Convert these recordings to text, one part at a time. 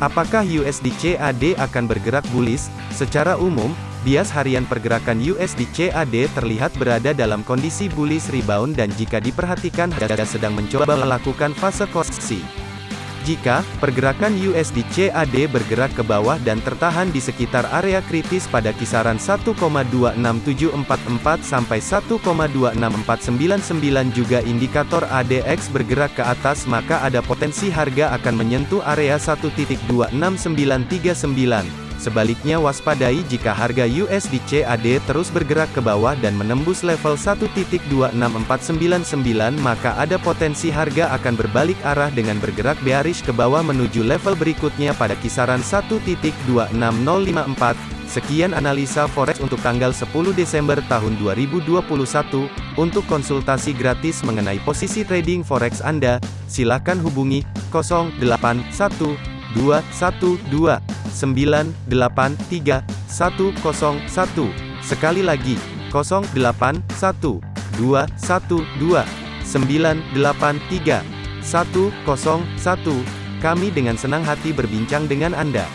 Apakah USD CAD akan bergerak bullish? Secara umum, bias harian pergerakan USD CAD terlihat berada dalam kondisi bullish rebound dan jika diperhatikan harga sedang mencoba melakukan fase koreksi. Jika pergerakan USD CAD bergerak ke bawah dan tertahan di sekitar area kritis pada kisaran 1,26744 sampai 1,26499 juga indikator ADX bergerak ke atas maka ada potensi harga akan menyentuh area 1.26939. Sebaliknya waspadai jika harga USD CAD terus bergerak ke bawah dan menembus level 1.26499 maka ada potensi harga akan berbalik arah dengan bergerak bearish ke bawah menuju level berikutnya pada kisaran 1.26054. Sekian analisa forex untuk tanggal 10 Desember tahun 2021. Untuk konsultasi gratis mengenai posisi trading forex Anda, silakan hubungi 081212 983 101. Sekali lagi, 081 212 983 101. Kami dengan senang hati berbincang dengan Anda.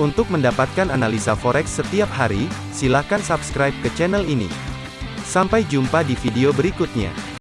Untuk mendapatkan analisa forex setiap hari, silakan subscribe ke channel ini. Sampai jumpa di video berikutnya.